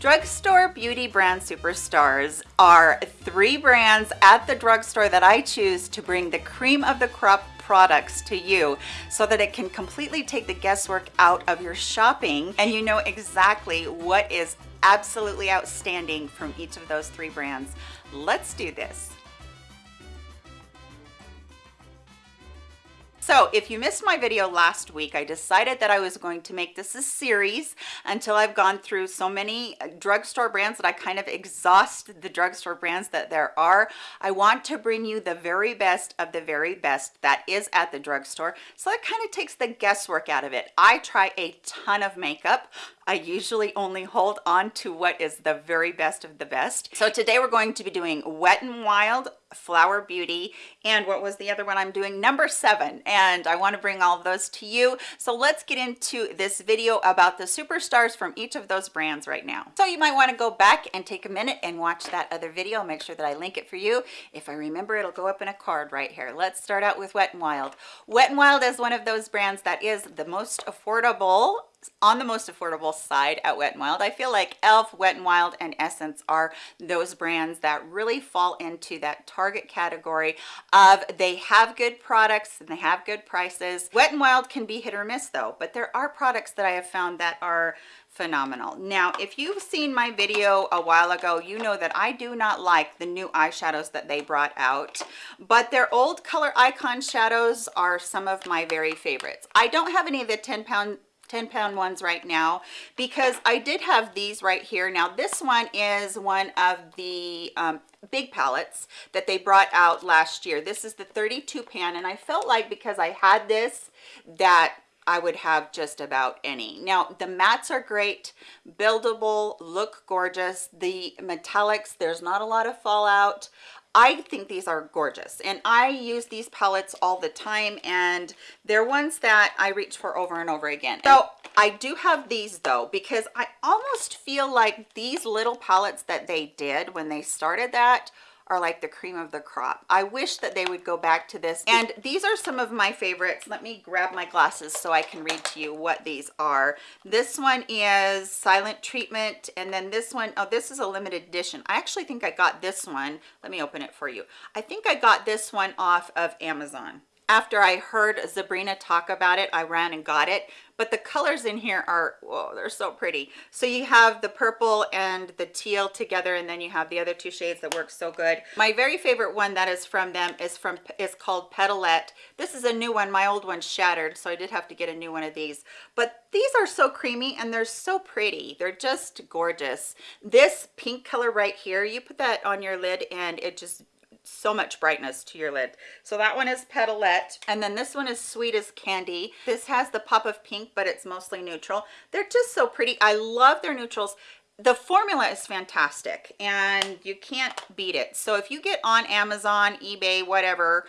Drugstore Beauty Brand Superstars are three brands at the drugstore that I choose to bring the cream of the crop products to you so that it can completely take the guesswork out of your shopping and you know exactly what is absolutely outstanding from each of those three brands. Let's do this. So if you missed my video last week, I decided that I was going to make this a series until I've gone through so many uh, drugstore brands that I kind of exhaust the drugstore brands that there are. I want to bring you the very best of the very best that is at the drugstore. So that kind of takes the guesswork out of it. I try a ton of makeup. I usually only hold on to what is the very best of the best. So today we're going to be doing Wet n Wild, Flower Beauty, and what was the other one I'm doing? Number seven. And I want to bring all of those to you. So let's get into this video about the superstars from each of those brands right now. So you might want to go back and take a minute and watch that other video. Make sure that I link it for you. If I remember, it'll go up in a card right here. Let's start out with Wet n Wild. Wet n Wild is one of those brands that is the most affordable on the most affordable side at Wet n Wild. I feel like e.l.f., Wet n Wild, and Essence are those brands that really fall into that target category of they have good products and they have good prices. Wet n Wild can be hit or miss though, but there are products that I have found that are phenomenal. Now, if you've seen my video a while ago, you know that I do not like the new eyeshadows that they brought out, but their old color icon shadows are some of my very favorites. I don't have any of the 10 pound 10 pound ones right now because I did have these right here. Now this one is one of the um, big palettes that they brought out last year. This is the 32 pan and I felt like because I had this that I would have just about any. Now, the mattes are great, buildable, look gorgeous. The metallics, there's not a lot of fallout. I think these are gorgeous and I use these palettes all the time and they're ones that I reach for over and over again. So I do have these though because I almost feel like these little palettes that they did when they started that are like the cream of the crop. I wish that they would go back to this. And these are some of my favorites. Let me grab my glasses so I can read to you what these are. This one is Silent Treatment. And then this one, oh, this is a limited edition. I actually think I got this one. Let me open it for you. I think I got this one off of Amazon after I heard Sabrina talk about it, I ran and got it. But the colors in here are, whoa, they're so pretty. So you have the purple and the teal together, and then you have the other two shades that work so good. My very favorite one that is from them is from is called Petalette. This is a new one. My old one shattered, so I did have to get a new one of these. But these are so creamy and they're so pretty. They're just gorgeous. This pink color right here, you put that on your lid and it just so much brightness to your lid. So that one is Petalette. And then this one is Sweet as Candy. This has the pop of pink, but it's mostly neutral. They're just so pretty. I love their neutrals the formula is fantastic and you can't beat it so if you get on amazon ebay whatever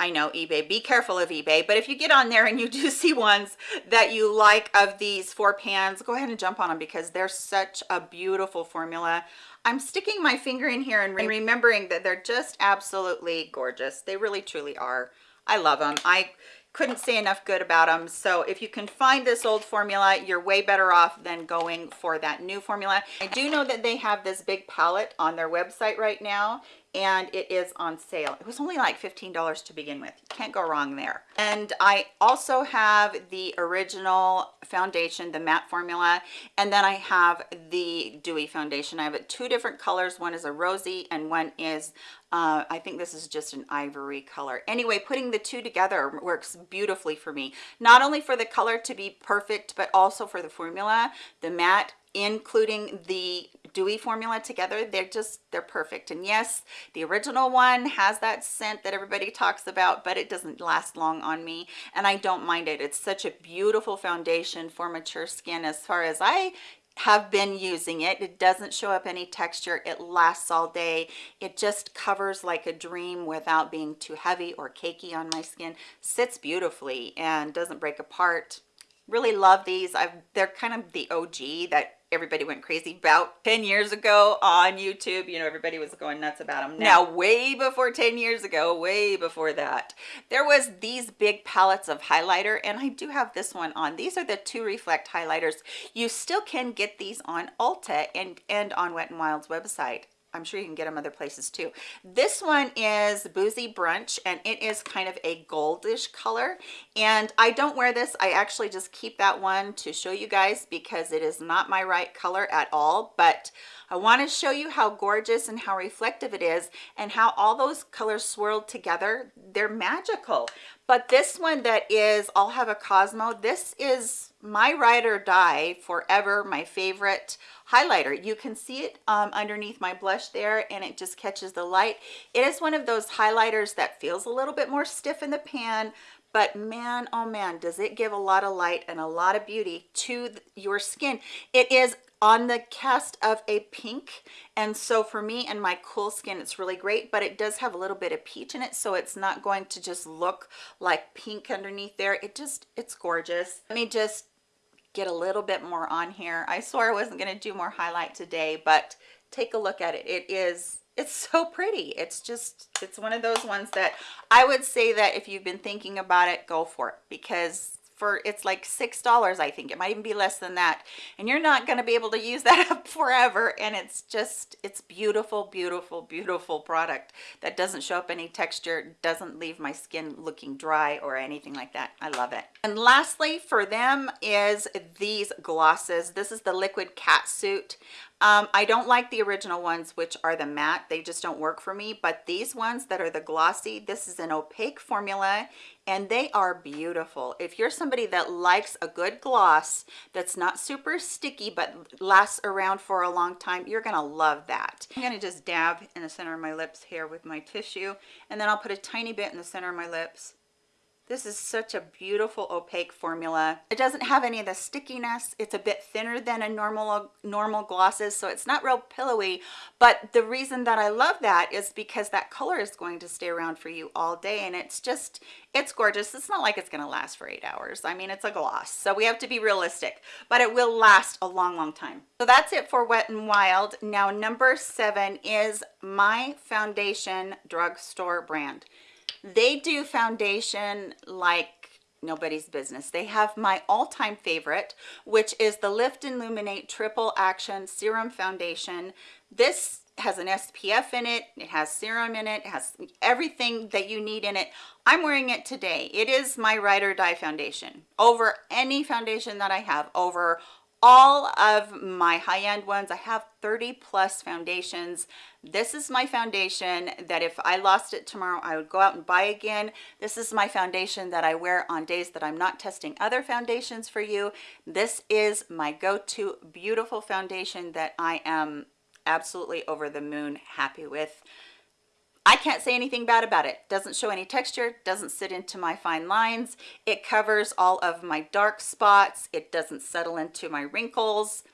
I know eBay, be careful of eBay, but if you get on there and you do see ones that you like of these four pans, go ahead and jump on them because they're such a beautiful formula. I'm sticking my finger in here and remembering that they're just absolutely gorgeous. They really truly are. I love them. I couldn't say enough good about them so if you can find this old formula you're way better off than going for that new formula i do know that they have this big palette on their website right now and it is on sale it was only like 15 dollars to begin with You can't go wrong there and i also have the original foundation the matte formula and then i have the dewy foundation i have it two different colors one is a rosy and one is uh, I think this is just an ivory color. Anyway, putting the two together works beautifully for me. Not only for the color to be perfect, but also for the formula. The matte including the dewy formula together they're just they're perfect. And yes the original one has that scent that everybody talks about but it doesn't last long on me and i don't mind it. It's such a beautiful foundation for mature skin. As far as i have been using it it doesn't show up any texture. It lasts all day. It just covers like a dream without being too heavy or cakey on my skin. Sits beautifully and doesn't break apart. Really love these. I've, they're kind of the og that everybody went crazy about 10 years ago on YouTube. You know, everybody was going nuts about them. Now, way before 10 years ago, way before that, there was these big palettes of highlighter, and I do have this one on. These are the two reflect highlighters. You still can get these on Ulta and, and on Wet n Wild's website. I'm sure you can get them other places too. This one is Boozy Brunch and it is kind of a goldish color. And I don't wear this. I actually just keep that one to show you guys because it is not my right color at all. But I want to show you how gorgeous and how reflective it is and how all those colors swirled together. They're magical. But this one that is I'll have a Cosmo, this is my ride or die forever, my favorite highlighter. You can see it um, underneath my blush there and it just catches the light. It is one of those highlighters that feels a little bit more stiff in the pan, but man oh man does it give a lot of light and a lot of beauty to your skin it is on the cast of a pink and so for me and my cool skin it's really great but it does have a little bit of peach in it so it's not going to just look like pink underneath there it just it's gorgeous let me just get a little bit more on here. I swore I wasn't going to do more highlight today, but take a look at it. It is it's so pretty it's just it's one of those ones that i would say that if you've been thinking about it go for it because for it's like six dollars i think. It might even be less than that. And you're not going to be able to use that up forever. And it's just it's beautiful beautiful beautiful product that doesn't show up any texture doesn't leave my skin looking dry or anything like that. I love it. And lastly for them is these glosses. This is the liquid cat suit. Um, I don't like the original ones, which are the matte. They just don't work for me. But these ones that are the glossy, this is an opaque formula and they are beautiful. If you're somebody that likes a good gloss that's not super sticky but lasts around for a long time, you're gonna love that. I'm gonna just dab in the center of my lips here with my tissue and then I'll put a tiny bit in the center of my lips this is such a beautiful opaque formula. It doesn't have any of the stickiness. It's a bit thinner than a normal normal glosses, so it's not real pillowy. But the reason that I love that is because that color is going to stay around for you all day, and it's just, it's gorgeous. It's not like it's going to last for eight hours. I mean, it's a gloss, so we have to be realistic, but it will last a long, long time. So that's it for Wet n Wild. Now, number seven is my foundation drugstore brand they do foundation like nobody's business. They have my all-time favorite, which is the Lift and Illuminate Triple Action Serum Foundation. This has an SPF in it, it has serum in it, it has everything that you need in it. I'm wearing it today. It is my ride or die foundation over any foundation that I have, over all of my high-end ones. I have 30 plus foundations. This is my foundation that if I lost it tomorrow, I would go out and buy again. This is my foundation that I wear on days that I'm not testing other foundations for you. This is my go-to beautiful foundation that I am absolutely over the moon happy with. I can't say anything bad about it. Doesn't show any texture, doesn't sit into my fine lines. It covers all of my dark spots. It doesn't settle into my wrinkles.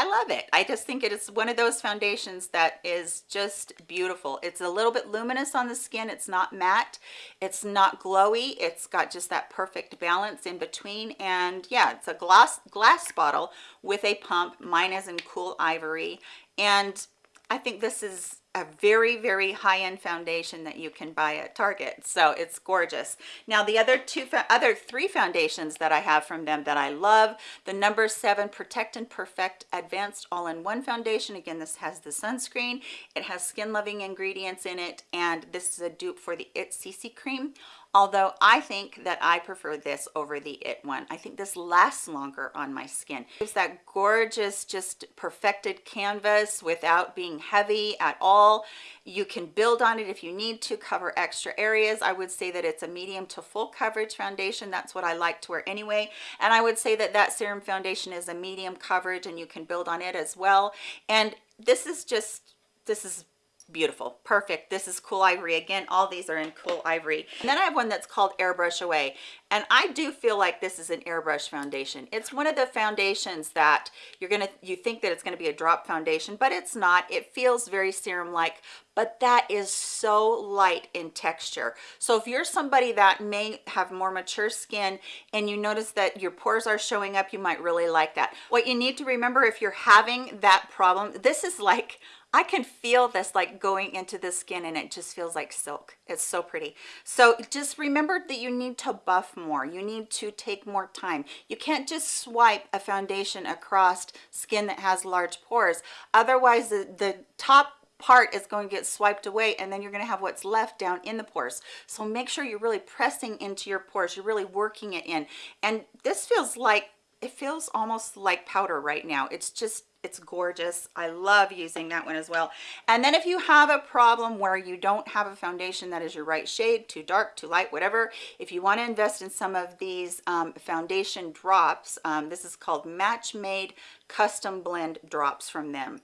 I love it. I just think it is one of those foundations that is just beautiful. It's a little bit luminous on the skin. It's not matte. It's not glowy. It's got just that perfect balance in between. And yeah, it's a glass, glass bottle with a pump. Mine is in cool ivory. And I think this is a very very high-end foundation that you can buy at target. So it's gorgeous. Now the other two other three foundations that i have from them that i love the number seven protect and perfect advanced all-in-one foundation. Again this has the sunscreen. It has skin loving ingredients in it. And this is a dupe for the it cc cream although I think that I prefer this over the It one. I think this lasts longer on my skin. It's that gorgeous, just perfected canvas without being heavy at all. You can build on it if you need to cover extra areas. I would say that it's a medium to full coverage foundation. That's what I like to wear anyway. And I would say that that serum foundation is a medium coverage and you can build on it as well. And this is just, this is beautiful perfect this is cool ivory again all these are in cool ivory. And then i have one that's called airbrush away and i do feel like this is an airbrush foundation. It's one of the foundations that you're gonna you think that it's to be a drop foundation but it's not. It feels very serum like but that is so light in texture. So if you're somebody that may have more mature skin and you notice that your pores are showing up you might really like that. What you need to remember if you're having that problem this is like I can feel this like going into the skin and it just feels like silk. It's so pretty. So just remember that you need to buff more. You need to take more time. You can't just swipe a foundation across skin that has large pores. Otherwise the, the top part is going to get swiped away and then you're going to have what's left down in the pores so make sure you're really pressing into your pores you're really working it in and this feels like it feels almost like powder right now. It's just it's gorgeous. I love using that one as well. And then if you have a problem where you don't have a foundation that is your right shade too dark too light whatever if you want to invest in some of these um, foundation drops um, this is called match made custom blend drops from them.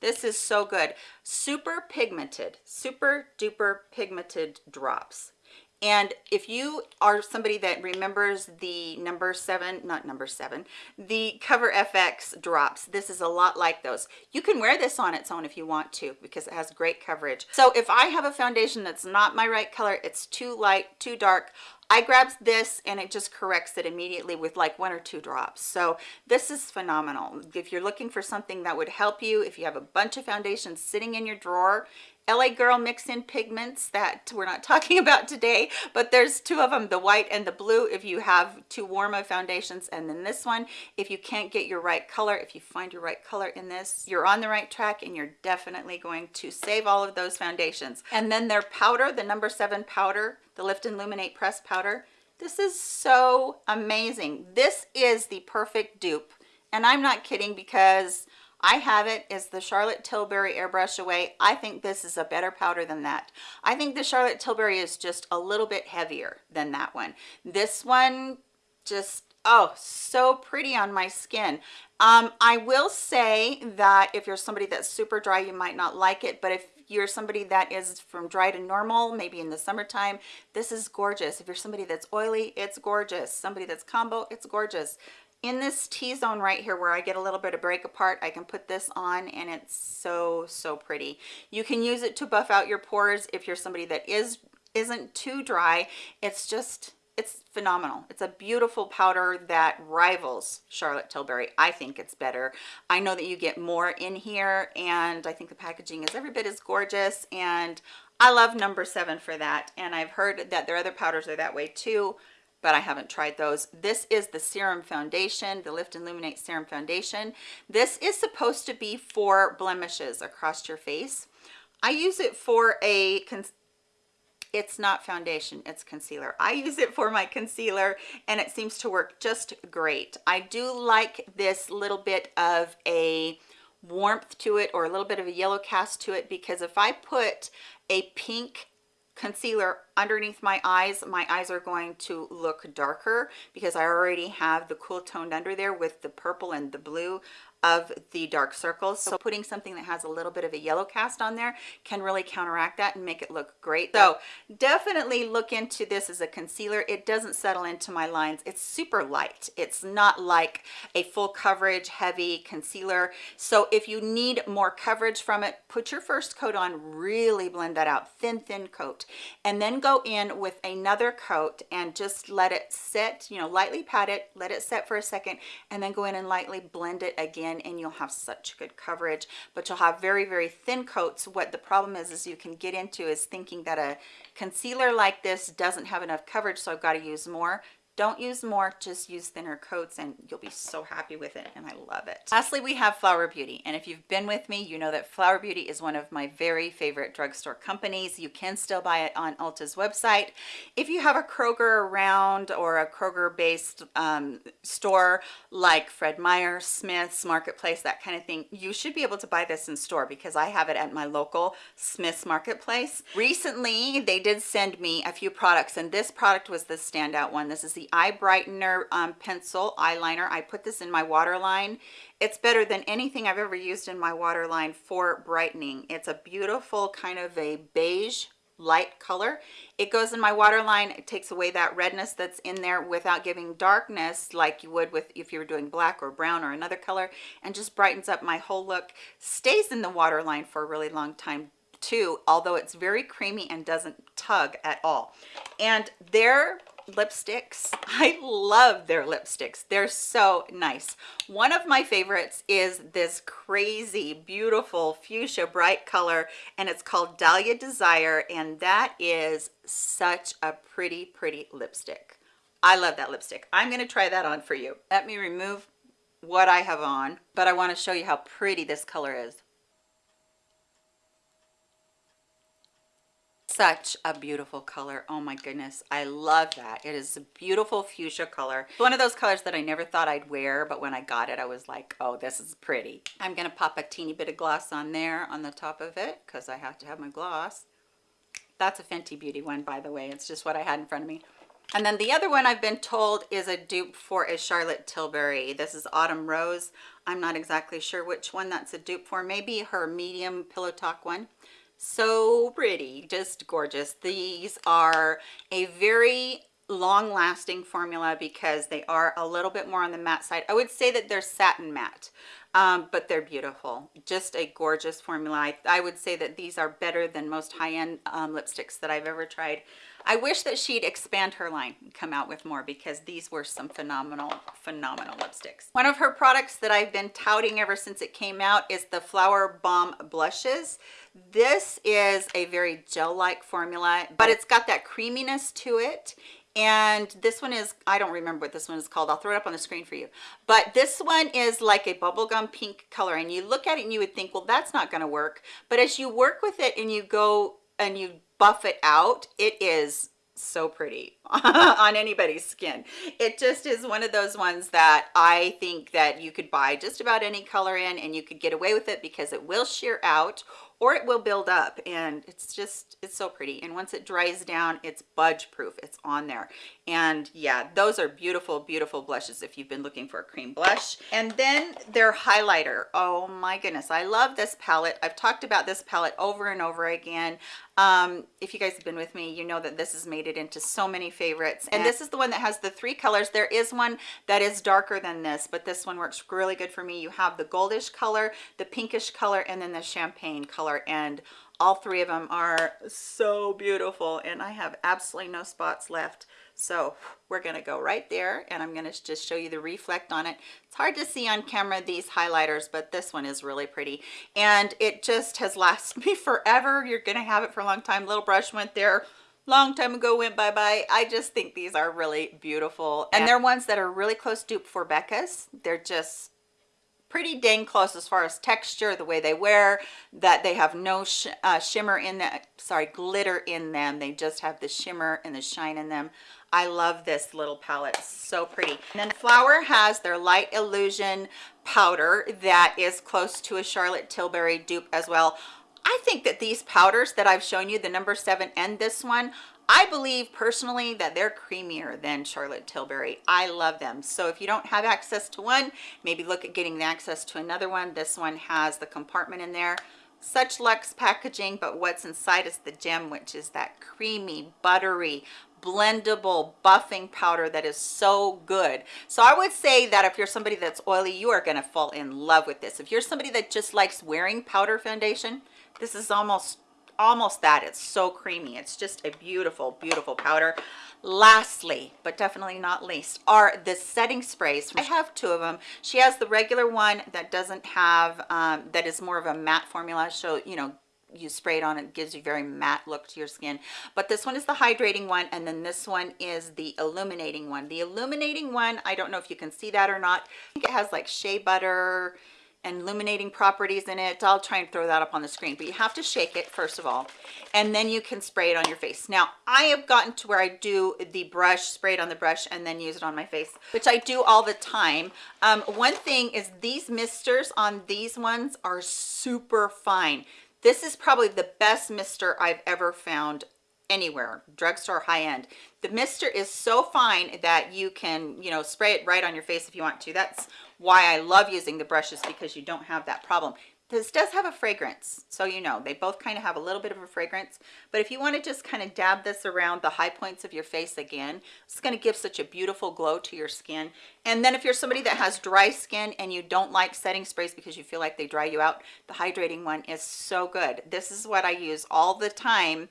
This is so good. Super pigmented super duper pigmented drops and if you are somebody that remembers the number seven, not number seven, the Cover FX drops, this is a lot like those. You can wear this on its own if you want to because it has great coverage. So if I have a foundation that's not my right color, it's too light, too dark, I grabs this and it just corrects it immediately with like one or two drops. So this is phenomenal. If you're looking for something that would help you, if you have a bunch of foundations sitting in your drawer LA Girl Mix In Pigments that we're not talking about today, but there's two of them, the white and the blue if you have too warm of foundations. And then this one, if you can't get your right color, if you find your right color in this, you're on the right track and you're definitely going to save all of those foundations. And then their powder, the number seven powder, the Lift and Illuminate Press Powder. This is so amazing. This is the perfect dupe. And I'm not kidding because I have it is the Charlotte Tilbury Airbrush Away. I think this is a better powder than that. I think the Charlotte Tilbury is just a little bit heavier than that one. This one just, oh, so pretty on my skin. Um, I will say that if you're somebody that's super dry, you might not like it, but if you're somebody that is from dry to normal, maybe in the summertime, this is gorgeous. If you're somebody that's oily, it's gorgeous. Somebody that's combo, it's gorgeous in this T-zone right here where I get a little bit of break apart, I can put this on and it's so, so pretty. You can use it to buff out your pores if you're somebody that is, isn't too dry. It's just, it's phenomenal. It's a beautiful powder that rivals Charlotte Tilbury. I think it's better. I know that you get more in here and I think the packaging is every bit as gorgeous and I love number seven for that. And I've heard that their other powders are that way too but I haven't tried those. This is the Serum Foundation, the Lift and Illuminate Serum Foundation. This is supposed to be for blemishes across your face. I use it for a, it's not foundation, it's concealer. I use it for my concealer and it seems to work just great. I do like this little bit of a warmth to it or a little bit of a yellow cast to it because if I put a pink concealer underneath my eyes my eyes are going to look darker because I already have the cool toned under there with the purple and the blue of the dark circles. So putting something that has a little bit of a yellow cast on there can really counteract that and make it look great. So definitely look into this as a concealer. It doesn't settle into my lines. It's super light. It's not like a full coverage heavy concealer. So if you need more coverage from it put your first coat on really blend that out. Thin thin coat. And then go in with another coat and just let it sit you know lightly pat it let it set for a second and then go in and lightly blend it again in and you'll have such good coverage. But you'll have very very thin coats. What the problem is is you can get into is thinking that a concealer like this doesn't have enough coverage so I've got to use more don't use more just use thinner coats and you'll be so happy with it and i love it. Lastly we have flower beauty and if you've been with me you know that flower beauty is one of my very favorite drugstore companies. You can still buy it on ulta's website. If you have a kroger around or a kroger based um, store like fred meyer smith's marketplace that kind of thing you should be able to buy this in store because i have it at my local smith's marketplace. Recently they did send me a few products and this product was the standout one. This is the eye brightener um, pencil eyeliner. I put this in my waterline. It's better than anything i've ever used in my waterline for brightening. It's a beautiful kind of a beige light color. It goes in my waterline. It takes away that redness that's in there without giving darkness like you would with if you were doing black or brown or another color and just brightens up my whole look. Stays in the waterline for a really long time too although it's very creamy and doesn't tug at all. And their lipsticks. I love their lipsticks. They're so nice. One of my favorites is this crazy beautiful fuchsia bright color and it's called dahlia desire and that is such a pretty pretty lipstick. I love that lipstick. I'm going to try that on for you. Let me remove what i have on but i want to show you how pretty this color is such a beautiful color. Oh my goodness i love that. It is a beautiful fuchsia color. One of those colors that i never thought i'd wear but when i got it i was like oh this is pretty. I'm gonna pop a teeny bit of gloss on there on the top of it because i have to have my gloss. That's a fenty beauty one by the way. It's just what i had in front of me. And then the other one I've been told is a dupe for a Charlotte Tilbury. This is Autumn Rose. I'm not exactly sure which one that's a dupe for. Maybe her medium Pillow Talk one so pretty just gorgeous. These are a very long lasting formula because they are a little bit more on the matte side. I would say that they're satin matte um, but they're beautiful. Just a gorgeous formula. I, I, would say that these are better than most high-end um, lipsticks that i've ever tried I wish that she'd expand her line and come out with more because these were some phenomenal, phenomenal lipsticks. One of her products that I've been touting ever since it came out is the Flower Bomb Blushes. This is a very gel-like formula, but it's got that creaminess to it and this one is i don't remember what this one is called i'll throw it up on the screen for you but this one is like a bubblegum pink color and you look at it and you would think well that's not going to work but as you work with it and you go and you buff it out it is so pretty on anybody's skin. It just is one of those ones that i think that you could buy just about any color in and you could get away with it because it will sheer out or it will build up and it's just it's so pretty. And once it dries down it's budge proof it's on there. And yeah those are beautiful beautiful blushes if you've been looking for a cream blush. And then their highlighter. Oh my goodness. I love this palette. I've talked about this palette over and over again. Um, if you guys have been with me you know that this has made it into so many favorites. And this is the one that has the three colors. There is one that is darker than this but this one works really good for me. You have the goldish color the pinkish color and then the champagne color and all three of them are so beautiful and i have absolutely no spots left. So we're going to go right there and i'm going to just show you the reflect on it. It's hard to see on camera these highlighters but this one is really pretty. And it just has lasted me forever. You're going to have it for a long time. Little brush went there long time ago went bye-bye. I just think these are really beautiful. And they're ones that are really close dupe for becca's. They're just pretty dang close as far as texture the way they wear that they have no sh uh, shimmer in that sorry glitter in them they just have the shimmer and the shine in them I love this little palette. so pretty. And then Flower has their Light Illusion powder that is close to a Charlotte Tilbury dupe as well. I think that these powders that I've shown you, the number seven and this one, I believe personally that they're creamier than Charlotte Tilbury. I love them. So if you don't have access to one, maybe look at getting access to another one. This one has the compartment in there such luxe packaging but what's inside is the gem which is that creamy buttery blendable buffing powder that is so good so i would say that if you're somebody that's oily you are going to fall in love with this if you're somebody that just likes wearing powder foundation this is almost almost that it's so creamy. It's just a beautiful beautiful powder. Lastly but definitely not least are the setting sprays. I have two of them she has the regular one that doesn't have um, that is more of a matte formula so you know you spray it on it gives you very matte look to your skin. But this one is the hydrating one and then this one is the illuminating one. The illuminating one i don't know if you can see that or not. I think it has like shea butter and illuminating properties in it. I'll try and throw that up on the screen but you have to shake it first of all and then you can spray it on your face. Now i have gotten to where i do the brush spray it on the brush and then use it on my face which i do all the time. Um, one thing is these misters on these ones are super fine. This is probably the best mister I've ever found anywhere. Drugstore high end. The mister is so fine that you can you know spray it right on your face if you want to. That's why i love using the brushes because you don't have that problem. This does have a fragrance so you know they both kind of have a little bit of a fragrance. But if you want to just kind of dab this around the high points of your face again it's going to give such a beautiful glow to your skin. And then if you're somebody that has dry skin and you don't like setting sprays because you feel like they dry you out the hydrating one is so good. This is what i use all the time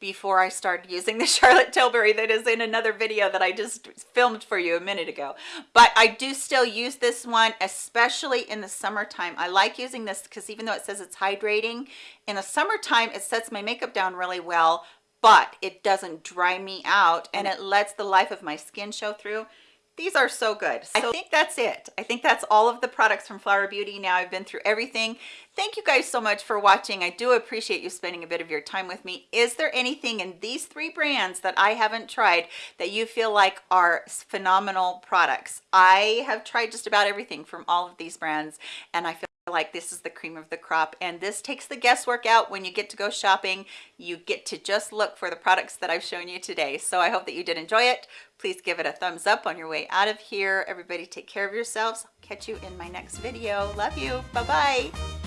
before I started using the Charlotte Tilbury that is in another video that I just filmed for you a minute ago. But I do still use this one, especially in the summertime. I like using this because even though it says it's hydrating, in the summertime it sets my makeup down really well, but it doesn't dry me out and mm. it lets the life of my skin show through these are so good. So i think that's it. I think that's all of the products from flower beauty. Now i've been through everything. Thank you guys so much for watching. I do appreciate you spending a bit of your time with me. Is there anything in these three brands that i haven't tried that you feel like are phenomenal products? I have tried just about everything from all of these brands and i feel like this is the cream of the crop and this takes the guesswork out when you get to go shopping. You get to just look for the products that i've shown you today. So i hope that you did enjoy it. Please give it a thumbs up on your way out of here. Everybody take care of yourselves. Catch you in my next video. Love you. Bye bye